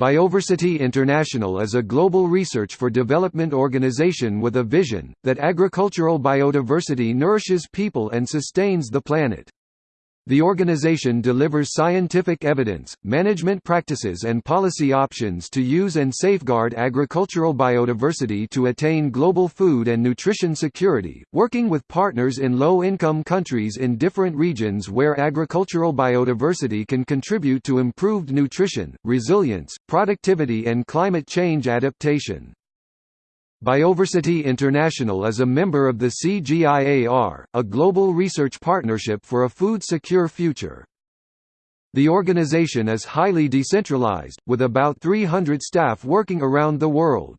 Bioversity International is a global research for development organization with a vision, that agricultural biodiversity nourishes people and sustains the planet. The organization delivers scientific evidence, management practices and policy options to use and safeguard agricultural biodiversity to attain global food and nutrition security, working with partners in low-income countries in different regions where agricultural biodiversity can contribute to improved nutrition, resilience, productivity and climate change adaptation. Bioversity International is a member of the CGIAR, a global research partnership for a food-secure future. The organization is highly decentralized, with about 300 staff working around the world.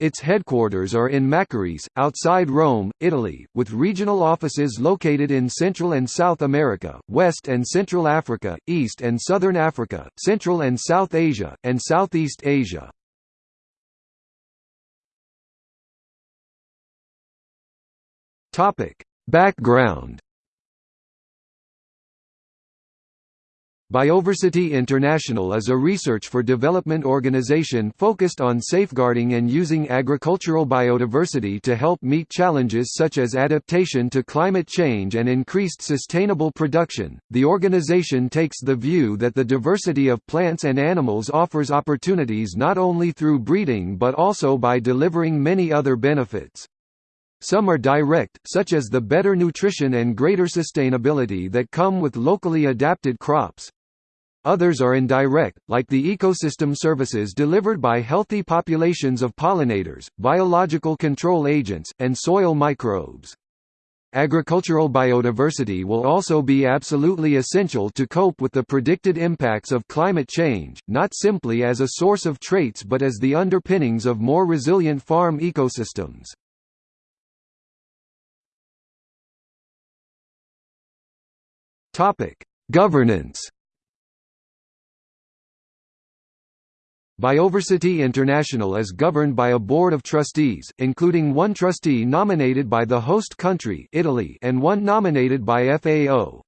Its headquarters are in Maccarese, outside Rome, Italy, with regional offices located in Central and South America, West and Central Africa, East and Southern Africa, Central and South Asia, and Southeast Asia. Topic: Background. Bioversity International is a research for development organization focused on safeguarding and using agricultural biodiversity to help meet challenges such as adaptation to climate change and increased sustainable production. The organization takes the view that the diversity of plants and animals offers opportunities not only through breeding but also by delivering many other benefits. Some are direct, such as the better nutrition and greater sustainability that come with locally adapted crops. Others are indirect, like the ecosystem services delivered by healthy populations of pollinators, biological control agents, and soil microbes. Agricultural biodiversity will also be absolutely essential to cope with the predicted impacts of climate change, not simply as a source of traits but as the underpinnings of more resilient farm ecosystems. Topic: Governance. Bioversity International is governed by a board of trustees, including one trustee nominated by the host country Italy and one nominated by FAO.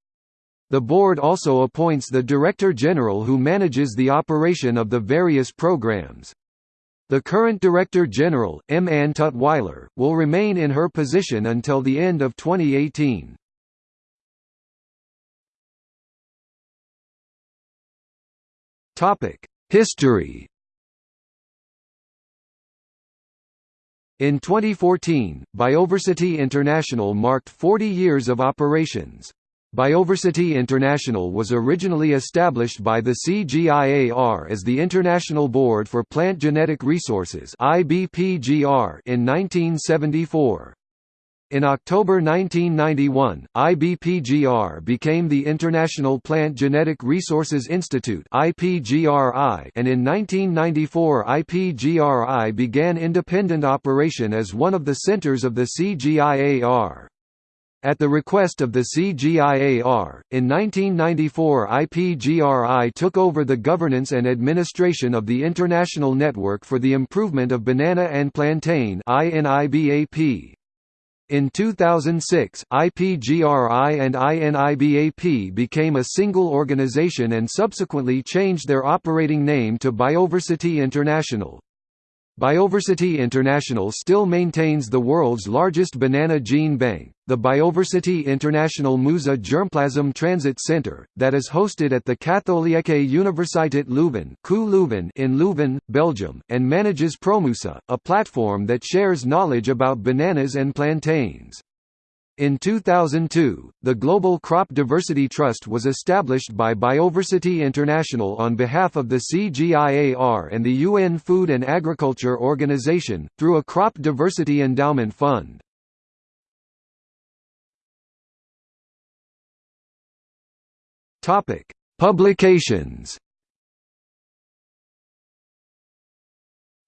The board also appoints the Director General who manages the operation of the various programs. The current Director General, M. Ann Tutwiler, will remain in her position until the end of 2018. History In 2014, Bioversity International marked 40 years of operations. Bioversity International was originally established by the CGIAR as the International Board for Plant Genetic Resources in 1974. In October 1991, IBPGR became the International Plant Genetic Resources Institute and in 1994 IPGRI began independent operation as one of the centers of the CGIAR. At the request of the CGIAR, in 1994 IPGRI took over the governance and administration of the International Network for the Improvement of Banana and Plantain. In 2006, IPGRI and INIBAP became a single organization and subsequently changed their operating name to Bioversity International. Bioversity International still maintains the world's largest banana gene bank, the Bioversity International Musa Germplasm Transit Center, that is hosted at the Katholieke Universiteit Leuven in Leuven, Belgium, and manages Promusa, a platform that shares knowledge about bananas and plantains. In 2002, the Global Crop Diversity Trust was established by Bioversity International on behalf of the CGIAR and the UN Food and Agriculture Organization, through a Crop Diversity Endowment Fund. Publications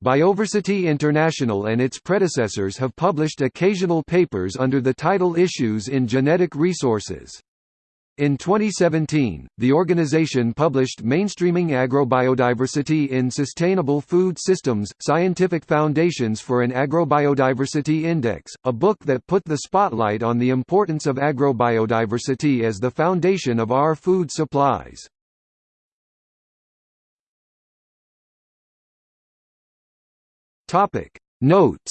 Bioversity International and its predecessors have published occasional papers under the title Issues in Genetic Resources. In 2017, the organization published Mainstreaming Agrobiodiversity in Sustainable Food Systems – Scientific Foundations for an Agrobiodiversity Index, a book that put the spotlight on the importance of agrobiodiversity as the foundation of our food supplies. Topic. Notes.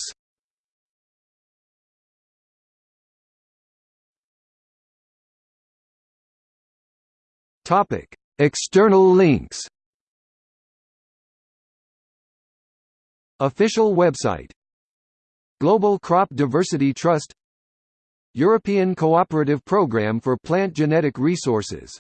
Topic. External links. Official website. Global Crop Diversity Trust. European Cooperative Programme for Plant Genetic Resources